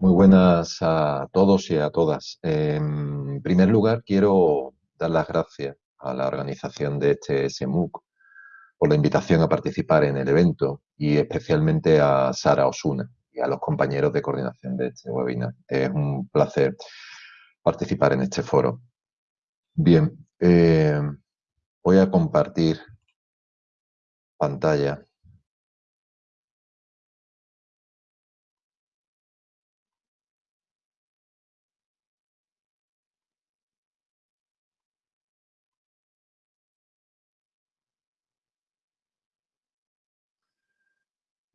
Muy buenas a todos y a todas. En primer lugar, quiero dar las gracias a la organización de este SMUC por la invitación a participar en el evento y especialmente a Sara Osuna y a los compañeros de coordinación de este webinar. Es un placer participar en este foro. Bien, eh, voy a compartir pantalla.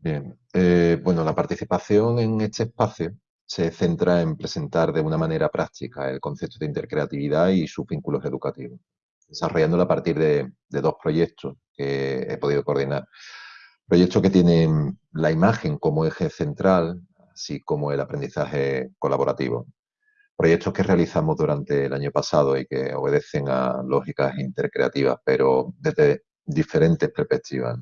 Bien, eh, bueno, la participación en este espacio se centra en presentar de una manera práctica el concepto de intercreatividad y sus vínculos educativos, desarrollándolo a partir de, dos proyectos que he podido coordinar. Proyectos que tienen la imagen como eje central, así como el aprendizaje colaborativo. Proyectos que realizamos durante el año pasado y que obedecen a lógicas intercreativas, pero desde diferentes perspectivas.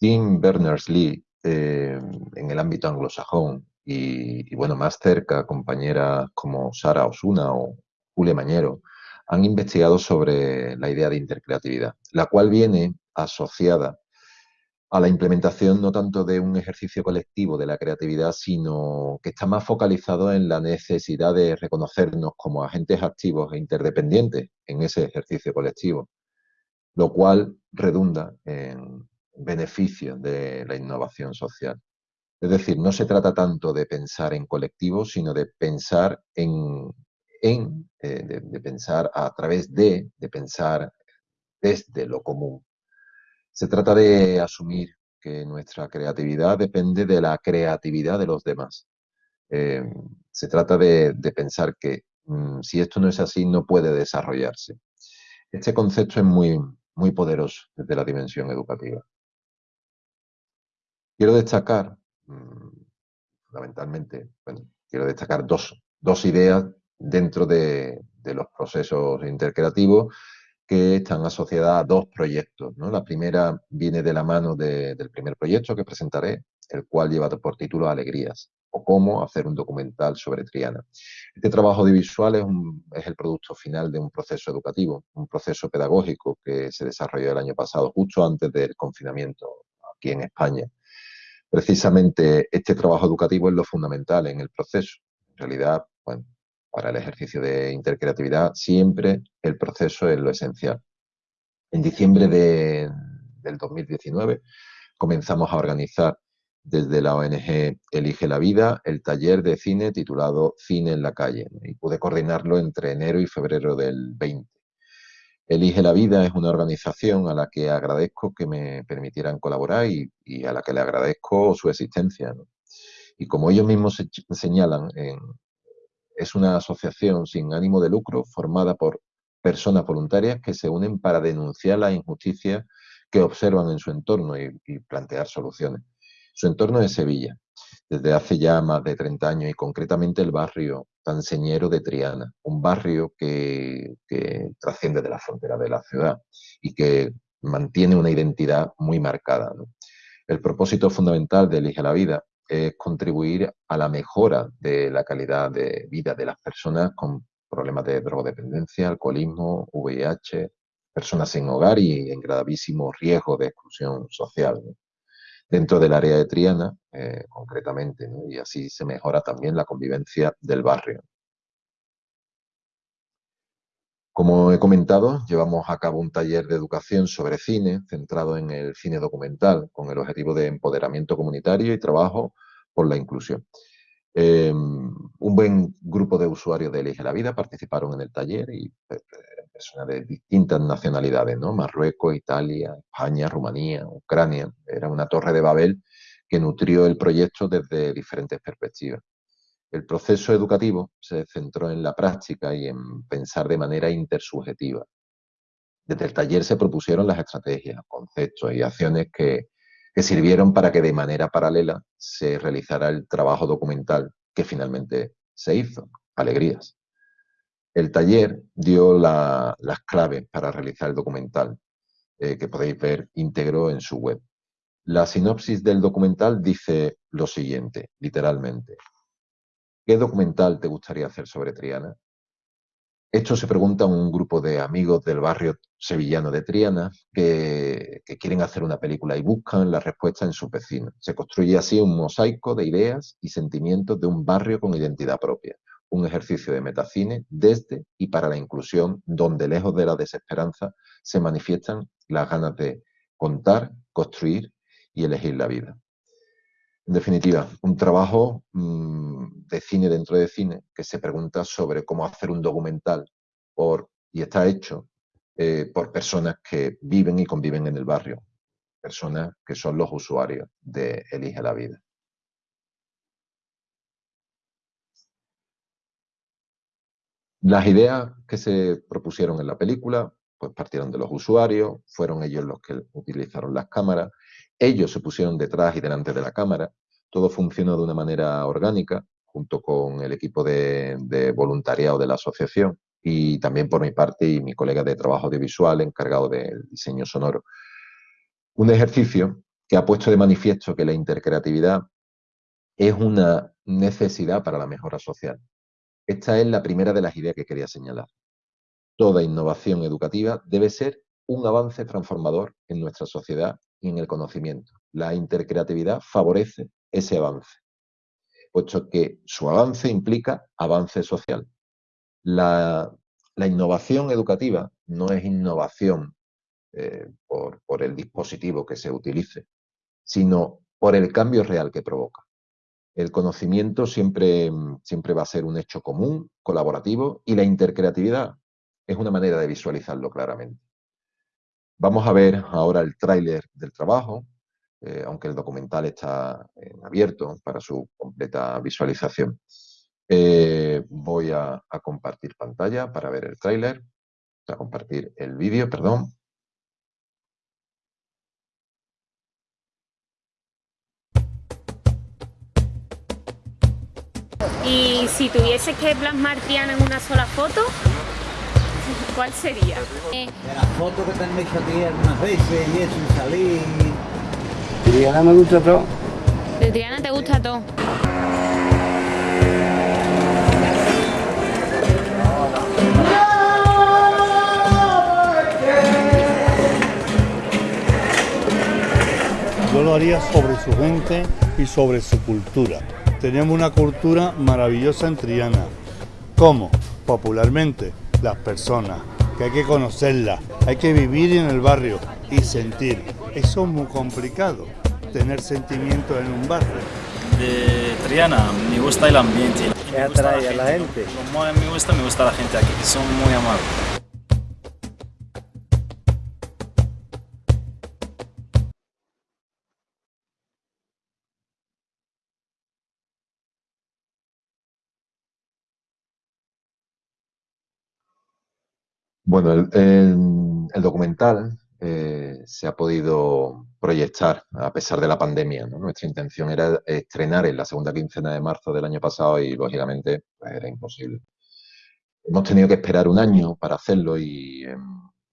Tim Berners-Lee, eh, en el ámbito anglosajón, y, bueno, más cerca, compañeras como Sara Osuna o Julia Mañero, han investigado sobre la idea de intercreatividad, la cual viene asociada a la implementación no tanto de un ejercicio colectivo de la creatividad, sino que está más focalizado en la necesidad de reconocernos como agentes activos e interdependientes en ese ejercicio colectivo, lo cual redunda en, beneficio de la innovación social. Es decir, no se trata tanto de pensar en colectivo, sino de pensar en, en eh, de, pensar a través de, de pensar desde lo común. Se trata de asumir que nuestra creatividad depende de la creatividad de los demás. Eh, se trata de, pensar que mm, si esto no es así, no puede desarrollarse. Este concepto es muy, muy poderoso desde la dimensión educativa. Quiero destacar, mm, fundamentalmente, bueno, quiero destacar dos, ideas dentro de, los procesos intercreativos que están asociadas a dos proyectos. La primera viene de la mano del primer proyecto que presentaré, el cual lleva por título Alegrías, o cómo hacer un documental sobre Triana. Este trabajo audiovisual es, es el producto final de un proceso educativo, un proceso pedagógico que se desarrolló el año pasado, justo antes del confinamiento aquí en España. Precisamente este trabajo educativo es lo fundamental en el proceso. En realidad, bueno, para el ejercicio de intercreatividad siempre el proceso es lo esencial. En diciembre del 2019 comenzamos a organizar desde la ONG Elige la Vida el taller de cine titulado Cine en la calle y pude coordinarlo entre enero y febrero del 20. Elige la Vida es una organización a la que agradezco que me permitieran colaborar y, a la que le agradezco su existencia. Y como ellos mismos señalan, es una asociación sin ánimo de lucro formada por personas voluntarias que se unen para denunciar las injusticias que observan en su entorno y, plantear soluciones. Su entorno es Sevilla, desde hace ya más de 30 años y concretamente el barrio tanseñero de Triana, un barrio que, trasciende de la frontera de la ciudad y que mantiene una identidad muy marcada. El propósito fundamental de Elige la Vida es contribuir a la mejora de la calidad de vida de las personas con problemas de drogodependencia, alcoholismo, VIH, personas sin hogar y en gravísimo riesgo de exclusión social dentro del área de Triana, eh, concretamente, y así se mejora también la convivencia del barrio. Como he comentado, llevamos a cabo un taller de educación sobre cine centrado en el cine documental, con el objetivo de empoderamiento comunitario y trabajo por la inclusión. Em, un buen grupo de usuarios de Elige la Vida participaron en el taller y eh, de distintas nacionalidades, ¿no? Marruecos, Italia, España, Rumanía, Ucrania. Era una torre de Babel que nutrió el proyecto desde diferentes perspectivas. El proceso educativo se centró en la práctica y en pensar de manera intersubjetiva. Desde el taller se propusieron las estrategias, conceptos y acciones que, que sirvieron para que de manera paralela se realizara el trabajo documental que finalmente se hizo, Alegrías. El taller dio las claves para realizar el documental, eh, que podéis ver íntegro en su web. La sinopsis del documental dice lo siguiente, literalmente. ¿Qué documental te gustaría hacer sobre Triana? Esto se pregunta un grupo de amigos del barrio sevillano de Triana que, quieren hacer una película y buscan la respuesta en su vecinos. Se construye así un mosaico de ideas y sentimientos de un barrio con identidad propia, un ejercicio de metacine desde y para la inclusión, donde lejos de la desesperanza se manifiestan las ganas de contar, construir y elegir la vida. En definitiva, un trabajo mmm, de cine dentro de cine que se pregunta sobre cómo hacer un documental por, y está hecho eh, por personas que viven y conviven en el barrio, personas que son los usuarios de Elige la Vida. Las ideas que se propusieron en la película pues partieron de los usuarios, fueron ellos los que utilizaron las cámaras, ellos se pusieron detrás y delante de la cámara, todo funcionó de una manera orgánica, junto con el equipo de, de, voluntariado de la asociación y también por mi parte y mi colega de trabajo audiovisual encargado del diseño sonoro. Un ejercicio que ha puesto de manifiesto que la intercreatividad es una necesidad para la mejora social. Esta es la primera de las ideas que quería señalar. Toda innovación educativa debe ser un avance transformador en nuestra sociedad y en el conocimiento. La intercreatividad favorece ese avance, puesto que su avance implica avance social. La, innovación educativa no es innovación eh, por el dispositivo que se utilice, sino por el cambio real que provoca. El conocimiento siempre, siempre va a ser un hecho común, colaborativo, y la intercreatividad es una manera de visualizarlo claramente. Vamos a ver ahora el tráiler del trabajo, eh, aunque el documental está abierto para su completa visualización. Eh, voy a, a, compartir pantalla para ver el tráiler, a compartir el vídeo, perdón. Y si tuviese que plasmar Triana en una sola foto, ¿Cuál sería? De las fotos que te han hecho a ti algunas veces y eso, y salir. Triana me gusta todo. De Triana te gusta todo. Yo lo haría sobre su gente y sobre su cultura. Tenemos una cultura maravillosa en Triana. ¿Cómo? Popularmente, las personas, que hay que conocerlas, hay que vivir en el barrio y sentir. Eso es muy complicado, tener sentimientos en un barrio. De Triana me gusta el ambiente. ¿Qué atrae a la gente? Como me gusta, me gusta la gente aquí, que son muy amables. Bueno, el, el, el documental eh, se ha podido proyectar a pesar de la pandemia. ¿no? Nuestra intención era estrenar en la segunda quincena de marzo del año pasado y, lógicamente, pues, era imposible. Hemos tenido que esperar un año para hacerlo y en,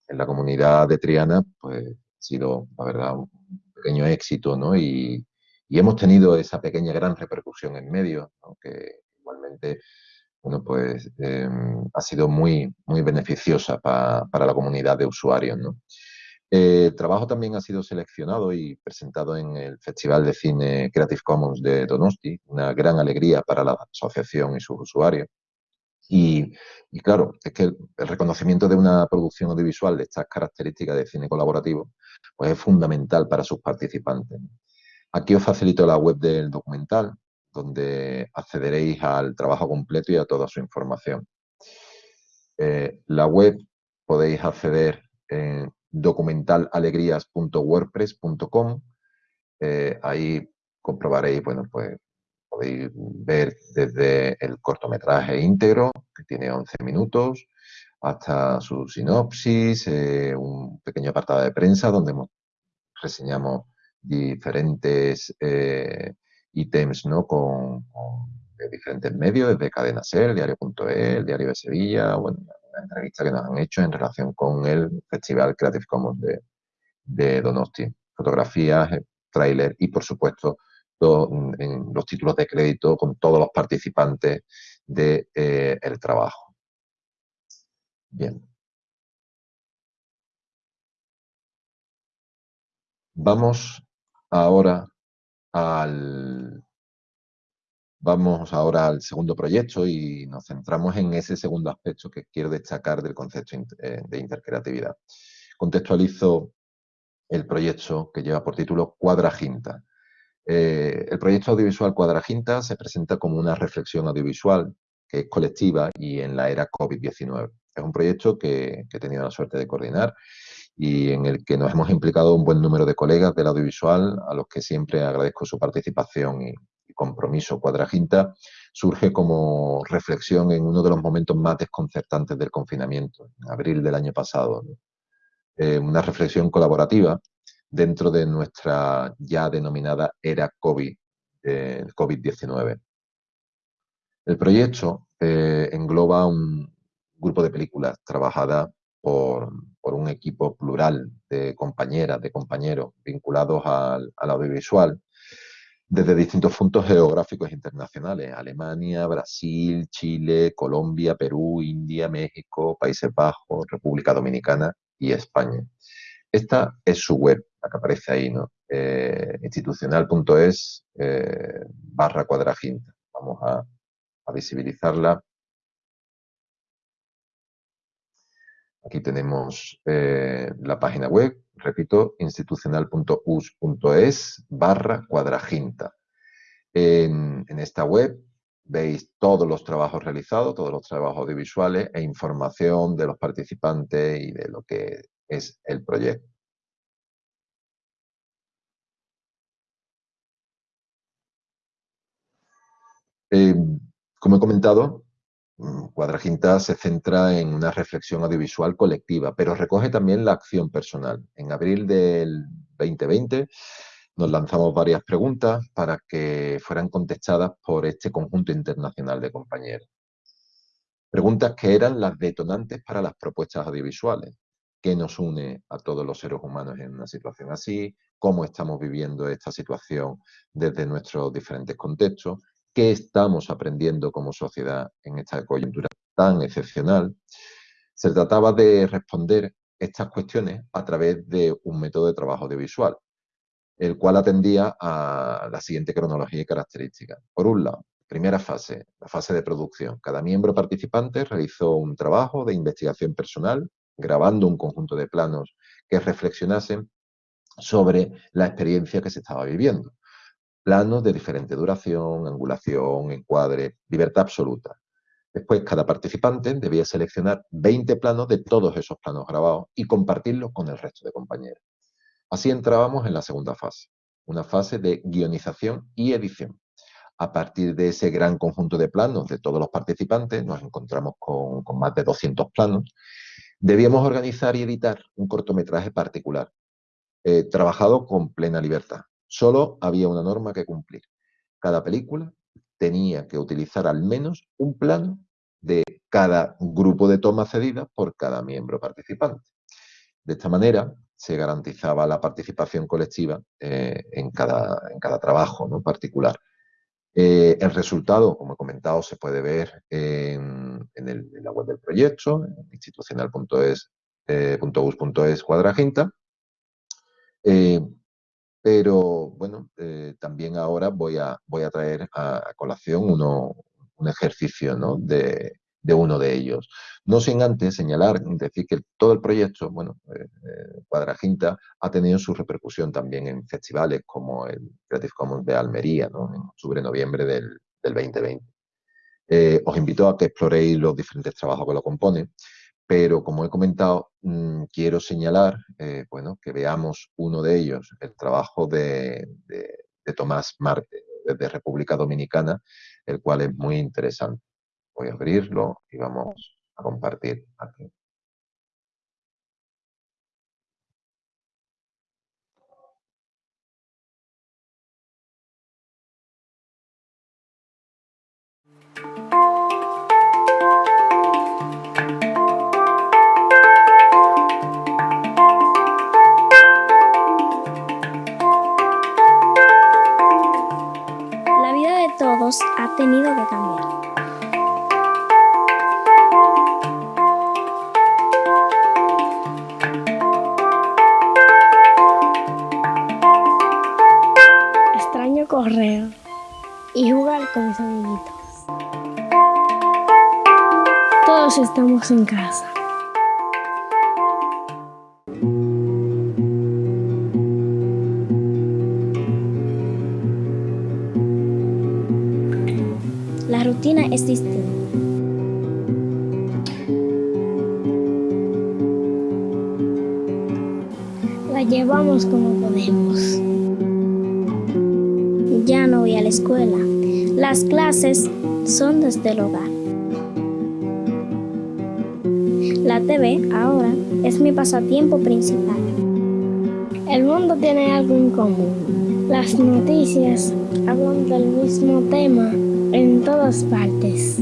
en la comunidad de Triana pues, ha sido, la verdad, un pequeño éxito ¿no? y, y hemos tenido esa pequeña gran repercusión en medio, ¿no? que igualmente bueno, pues eh, ha sido muy, muy beneficiosa pa, para la comunidad de usuarios. ¿no? Eh, el trabajo también ha sido seleccionado y presentado en el Festival de Cine Creative Commons de Donosti, una gran alegría para la asociación y sus usuarios. Y, y claro, es que el, el, reconocimiento de una producción audiovisual de estas características de cine colaborativo pues es fundamental para sus participantes. Aquí os facilito la web del documental, donde accederéis al trabajo completo y a toda su información. Eh, la web podéis acceder en documentalegrías.wordpress.com. Eh, ahí comprobaréis, bueno, pues podéis ver desde el cortometraje íntegro, que tiene 11 minutos, hasta su sinopsis, eh, un pequeño apartado de prensa donde reseñamos diferentes eh, ítems ¿no? con, de diferentes medios, desde Cadena Ser, Diario.es, Diario de Sevilla, bueno, una entrevista que nos han hecho en relación con el Festival Creative Commons de, Donosti. Fotografías tráiler y, por supuesto, los títulos de crédito con todos los participantes del de, el trabajo. Bien. Vamos ahora vamos ahora al segundo proyecto y nos centramos en ese segundo aspecto que quiero destacar del concepto eh, de intercreatividad. Contextualizo el proyecto que lleva por título Cuadraginta. Eh, el proyecto audiovisual Cuadraginta se presenta como una reflexión audiovisual que es colectiva y en la era COVID-19. Es un proyecto que, que, he tenido la suerte de coordinar y en el que nos hemos implicado un buen número de colegas del audiovisual, a los que siempre agradezco su participación y, compromiso. Cuadraginta surge como reflexión en uno de los momentos más desconcertantes del confinamiento, en abril del año pasado. Eh, una reflexión colaborativa dentro de nuestra ya denominada era COVID, eh, COVID-19. El proyecto eh, engloba un grupo de películas trabajadas por, un equipo plural de compañeras, de compañeros vinculados al, audiovisual desde distintos puntos geográficos internacionales, Alemania, Brasil, Chile, Colombia, Perú, India, México, Países Bajos, República Dominicana y España. Esta es su web, la que aparece ahí, ¿no? Eh, institucional.es eh, barra cuadraginta. Vamos a visibilizarla Aquí tenemos eh, la página web, repito, institucional.us.es barra cuadraginta. En, esta web veis todos los trabajos realizados, todos los trabajos audiovisuales e información de los participantes y de lo que es el proyecto. Eh, como he comentado, Cuadraginta se centra en una reflexión audiovisual colectiva, pero recoge también la acción personal. En abril del 2020 nos lanzamos varias preguntas para que fueran contestadas por este conjunto internacional de compañeros. Preguntas que eran las detonantes para las propuestas audiovisuales. ¿Qué nos une a todos los seres humanos en una situación así? ¿Cómo estamos viviendo esta situación desde nuestros diferentes contextos? Qué estamos aprendiendo como sociedad en esta coyuntura tan excepcional, se trataba de responder estas cuestiones a través de un método de trabajo audiovisual, el cual atendía a la siguiente cronología y características. Por un lado, primera fase, la fase de producción. Cada miembro participante realizó un trabajo de investigación personal, grabando un conjunto de planos que reflexionasen sobre la experiencia que se estaba viviendo planos de diferente duración, angulación, encuadre, libertad absoluta. Después, cada participante debía seleccionar 20 planos de todos esos planos grabados y compartirlos con el resto de compañeros. Así entrábamos en la segunda fase, una fase de guionización y edición. A partir de ese gran conjunto de planos de todos los participantes, nos encontramos con, más de 200 planos, debíamos organizar y editar un cortometraje particular, eh, trabajado con plena libertad, Solo había una norma que cumplir. Cada película tenía que utilizar al menos un plano de cada grupo de tomas cedidas por cada miembro participante. De esta manera se garantizaba la participación colectiva eh, en, cada, en, cada, trabajo ¿no? particular. Eh, el resultado, como he comentado, se puede ver en, en, la web del proyecto, en institucional.es eh, cuadraginta. Pero bueno, eh, también ahora voy a, voy a traer a, colación uno, un ejercicio ¿no? de, de, uno de ellos. No sin antes señalar, decir que todo el proyecto, bueno, eh, eh, Cuadraginta ha tenido su repercusión también en festivales como el Creative Commons de Almería, ¿no? en octubre-noviembre del, del 2020. os invito a que exploréis los diferentes trabajos que lo componen pero como he comentado, mm, quiero señalar eh, bueno, que veamos uno de ellos, el trabajo de, de Tomás Marte, desde República Dominicana, el cual es muy interesante. Voy a abrirlo y vamos a compartir aquí. En casa. La rutina es distinta. La llevamos como podemos. Ya no voy a la escuela. Las clases son desde el hogar. La TV ahora es mi pasatiempo principal. El mundo tiene algo en común. Las noticias hablan del mismo tema en todas partes.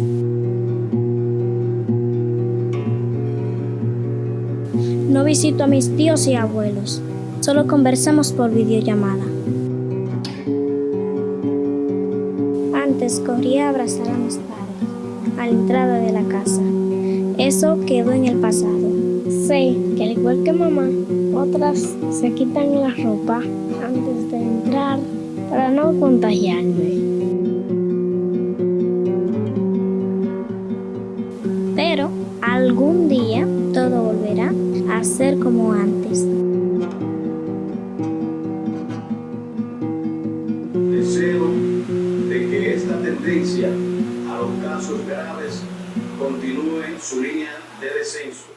No visito a mis tíos y abuelos, solo conversamos por videollamada. Antes corría a abrazar a mis padres a la entrada de la. Eso quedó en el pasado. Sé que al igual que mamá, otras se quitan la ropa antes de entrar para no contagiarme. Pero algún día todo volverá a ser como antes. Su línea de descenso.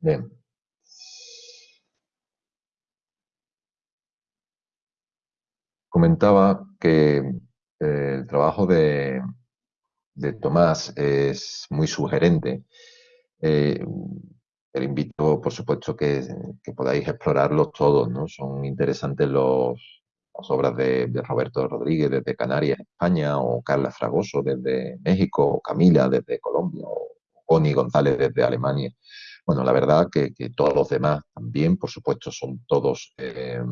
Bien. Comentaba que el trabajo de, Tomás es muy sugerente. Eh, invito, por supuesto, que, podáis explorarlos todos, ¿no? Son interesantes los, las obras de, de Roberto Rodríguez desde Canarias, España, o Carla Fragoso desde México, o Camila desde Colombia, o Connie González desde Alemania. Bueno, la verdad que, que todos los demás también, por supuesto, son todos eh,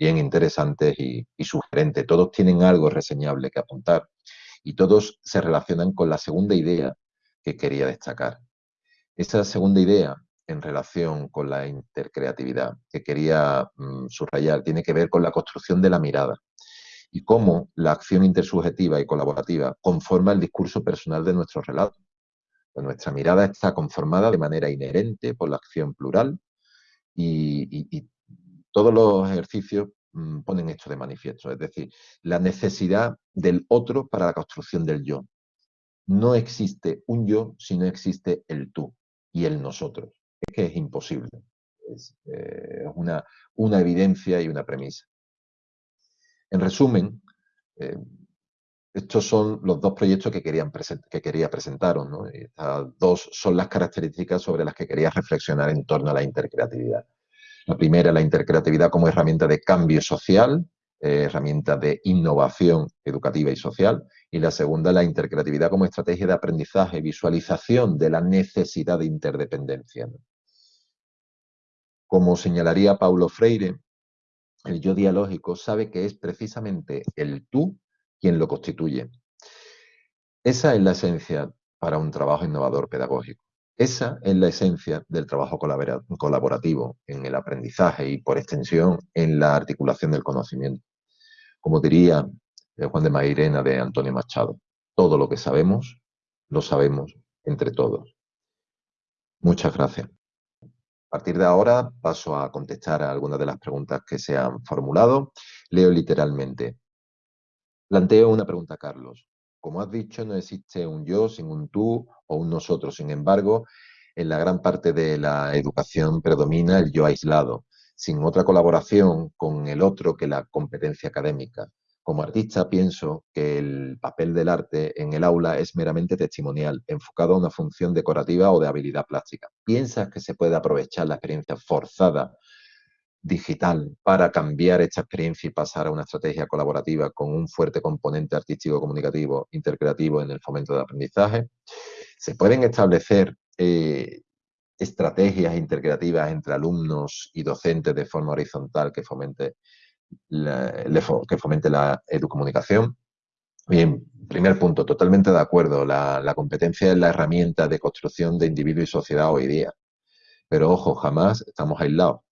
bien interesantes y, y sugerentes. Todos tienen algo reseñable que apuntar y todos se relacionan con la segunda idea que quería destacar. Esa segunda idea en relación con la intercreatividad que quería mm, subrayar tiene que ver con la construcción de la mirada y cómo la acción intersubjetiva y colaborativa conforma el discurso personal de nuestro relato. Pues nuestra mirada está conformada de manera inherente por la acción plural y, todos los ejercicios mm, ponen esto de manifiesto, es decir, la necesidad del otro para la construcción del yo. No existe un yo si no existe el tú y el nosotros. Es que es imposible. Es eh, una, evidencia y una premisa. En resumen, eh, estos son los dos proyectos que, querían que quería presentaros. ¿no? Estas dos son las características sobre las que quería reflexionar en torno a la intercreatividad. La primera, la intercreatividad como herramienta de cambio social, eh, herramienta de innovación educativa y social. Y la segunda, la intercreatividad como estrategia de aprendizaje, visualización de la necesidad de interdependencia. Como señalaría Paulo Freire, el yo dialógico sabe que es precisamente el tú quien lo constituye. Esa es la esencia para un trabajo innovador pedagógico. Esa es la esencia del trabajo colabora- colaborativo en el aprendizaje y, por extensión, en la articulación del conocimiento. Como diría eh, Juan de Mairena de Antonio Machado, todo lo que sabemos, lo sabemos entre todos. Muchas gracias. A partir de ahora paso a contestar a algunas de las preguntas que se han formulado. Leo literalmente. Planteo una pregunta, Carlos. Como has dicho, no existe un yo sin un tú o un nosotros. Sin embargo, en la gran parte de la educación predomina el yo aislado, sin otra colaboración con el otro que la competencia académica. Como artista pienso que el papel del arte en el aula es meramente testimonial, enfocado a una función decorativa o de habilidad plástica. ¿Piensas que se puede aprovechar la experiencia forzada digital para cambiar esta experiencia y pasar a una estrategia colaborativa con un fuerte componente artístico, comunicativo, intercreativo en el fomento del aprendizaje? Se pueden establecer eh, estrategias intercreativas entre alumnos y docentes de forma horizontal que fomente la, que fomente la educomunicación. Bien, primer punto, totalmente de acuerdo. La, la, competencia es la herramienta de construcción de individuo y sociedad hoy día. Pero ojo, jamás estamos aislados.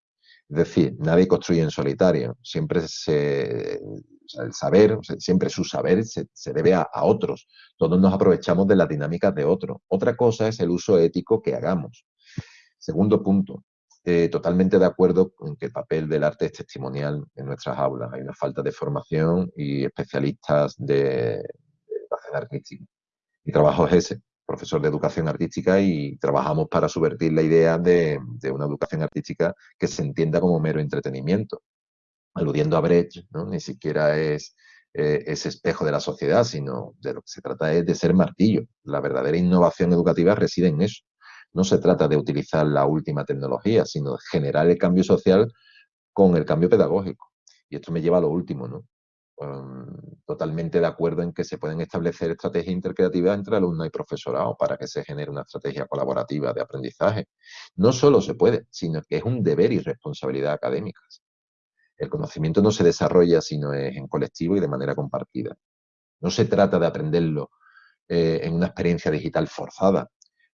Es decir, nadie construye en solitario. Siempre se, el saber, siempre su saber se, debe a, otros. Todos nos aprovechamos de las dinámicas de otros. Otra cosa es el uso ético que hagamos. Segundo punto, eh, totalmente de acuerdo con que el papel del arte es testimonial en nuestras aulas. Hay una falta de formación y especialistas de, educación artística. Mi trabajo es ese, profesor de educación artística y trabajamos para subvertir la idea de, una educación artística que se entienda como mero entretenimiento. Aludiendo a Brecht, ¿no? ni siquiera es eh, ese espejo de la sociedad, sino de lo que se trata es de ser martillo. La verdadera innovación educativa reside en eso, no se trata de utilizar la última tecnología, sino de generar el cambio social con el cambio pedagógico. Y esto me lleva a lo último, ¿no? Um, totalmente de acuerdo en que se pueden establecer estrategias intercreativas entre alumnos y profesorado para que se genere una estrategia colaborativa de aprendizaje. No solo se puede, sino que es un deber y responsabilidad académica. El conocimiento no se desarrolla sino es en colectivo y de manera compartida. No se trata de aprenderlo eh, en una experiencia digital forzada,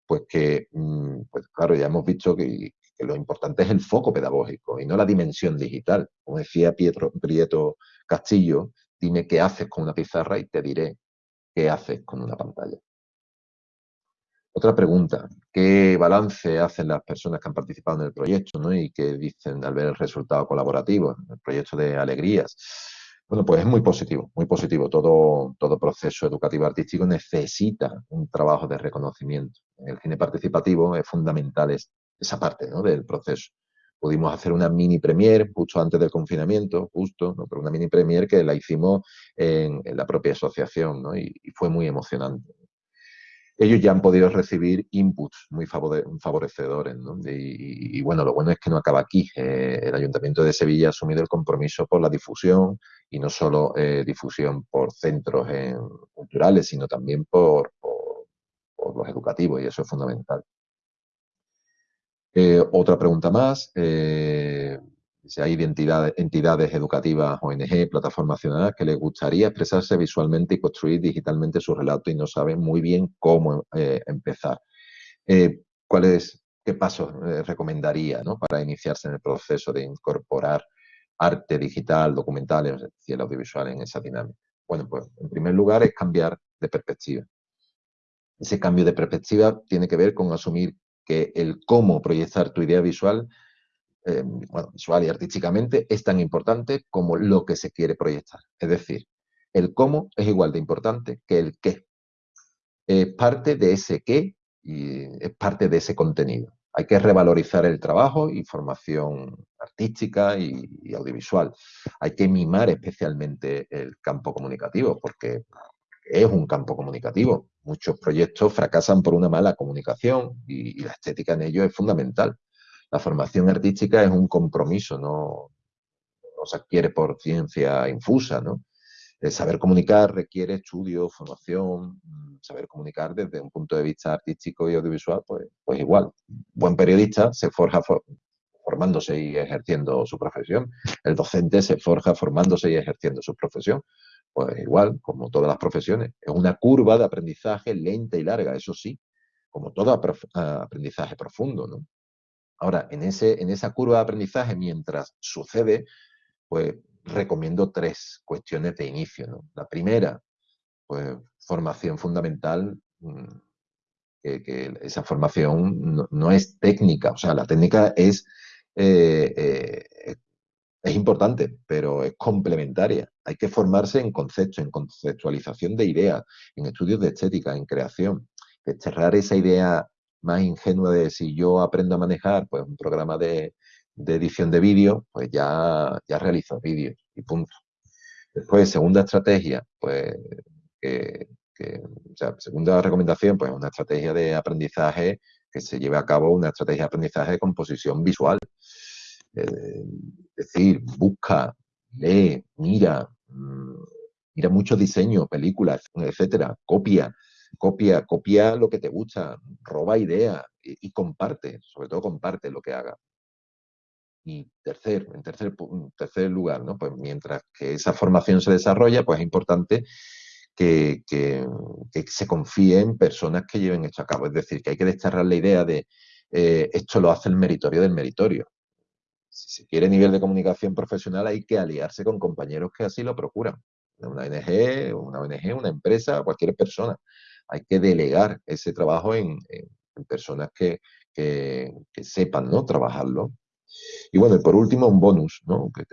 pues que, mm, pues claro, ya hemos visto que, que, lo importante es el foco pedagógico y no la dimensión digital. Como decía Pietro, Prieto Castillo, dime qué haces con una pizarra y te diré qué haces con una pantalla. Otra pregunta, ¿qué balance hacen las personas que han participado en el proyecto ¿no? y qué dicen al ver el resultado colaborativo, el proyecto de Alegrías? Bueno, pues es muy positivo, muy positivo. Todo, todo proceso educativo artístico necesita un trabajo de reconocimiento. En el cine participativo es fundamental esa parte ¿no? del proceso. Pudimos hacer una mini premier justo antes del confinamiento, justo, pero una mini premier que la hicimos en, en la propia asociación ¿no? y, fue muy emocionante ellos ya han podido recibir inputs muy favorecedores. ¿no? Y, bueno, lo bueno es que no acaba aquí. Eh, el Ayuntamiento de Sevilla ha asumido el compromiso por la difusión y no solo eh, difusión por centros en, culturales, sino también por, los educativos y eso es fundamental. Eh, otra pregunta más. Eh, si hay entidades, entidades educativas, ONG, plataformas ciudadanas que les gustaría expresarse visualmente y construir digitalmente su relato y no saben muy bien cómo eh, empezar. Eh, ¿Cuáles, qué pasos eh, recomendaría ¿no? para iniciarse en el proceso de incorporar arte digital, documental, es decir, el audiovisual en esa dinámica? Bueno, pues en primer lugar es cambiar de perspectiva. Ese cambio de perspectiva tiene que ver con asumir que el cómo proyectar tu idea visual eh, bueno, visual y artísticamente es tan importante como lo que se quiere proyectar. Es decir, el cómo es igual de importante que el qué. Es parte de ese qué y es parte de ese contenido. Hay que revalorizar el trabajo y formación artística y, y audiovisual. Hay que mimar especialmente el campo comunicativo porque es un campo comunicativo. Muchos proyectos fracasan por una mala comunicación y, la estética en ello es fundamental la formación artística es un compromiso, no, se adquiere por ciencia infusa, ¿no? El saber comunicar requiere estudio, formación, mm, saber comunicar desde un punto de vista artístico y audiovisual, pues, pues igual. Buen periodista se forja for formándose y ejerciendo su profesión. El docente se forja formándose y ejerciendo su profesión. Pues igual, como todas las profesiones. Es una curva de aprendizaje lenta y larga, eso sí, como todo aprendizaje profundo, ¿no? Ahora, en, ese, en esa curva de aprendizaje, mientras sucede, pues recomiendo tres cuestiones de inicio. La primera, pues formación fundamental, mm, que, que esa formación no, no, es técnica, o sea, la técnica es, eh, eh, es importante, pero es complementaria. Hay que formarse en concepto, en conceptualización de ideas, en estudios de estética, en creación. Desterrar esa idea más ingenua de si yo aprendo a manejar pues un programa de, edición de vídeo, pues ya, ya realizo vídeos y punto. Después, segunda estrategia, pues, que, que, o sea, segunda recomendación, pues una estrategia de aprendizaje que se lleve a cabo una estrategia de aprendizaje de composición visual. Eh, decir, busca, lee, mira, mmm, mira mucho diseño, películas, etcétera, copia, copia, copia lo que te gusta, roba ideas y, comparte, sobre todo comparte lo que hagas. Y tercer, en tercer, tercer lugar, ¿no? Pues mientras que esa formación se desarrolla, pues es importante que, que- que se confíe en personas que lleven esto a cabo. Es decir, que hay que desterrar la idea de eh, esto lo hace el meritorio del meritorio. Si se quiere nivel de comunicación profesional, hay que aliarse con compañeros que así lo procuran. Una ONG, una ONG, una empresa, cualquier persona. Hay que delegar ese trabajo en, personas que, que- sepan ¿no? trabajarlo. Y bueno, y por último, un bonus, ¿no? Que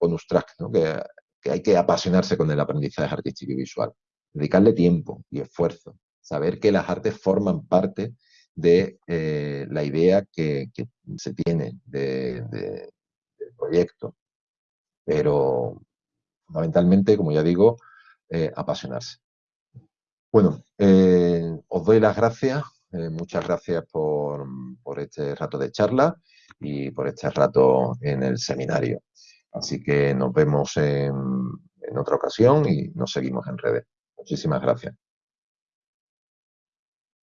bonus track, ¿no? Que, que hay que apasionarse con el aprendizaje artístico y visual. Dedicarle tiempo y esfuerzo. Saber que las artes forman parte de eh, la idea que, se tiene de- de- del proyecto. Pero fundamentalmente, como ya digo, eh, apasionarse. Bueno, eh, os doy las gracias. muchas gracias por, por este rato de charla y por este rato en el seminario. Así que nos vemos en, en otra ocasión y nos seguimos en redes. Muchísimas gracias.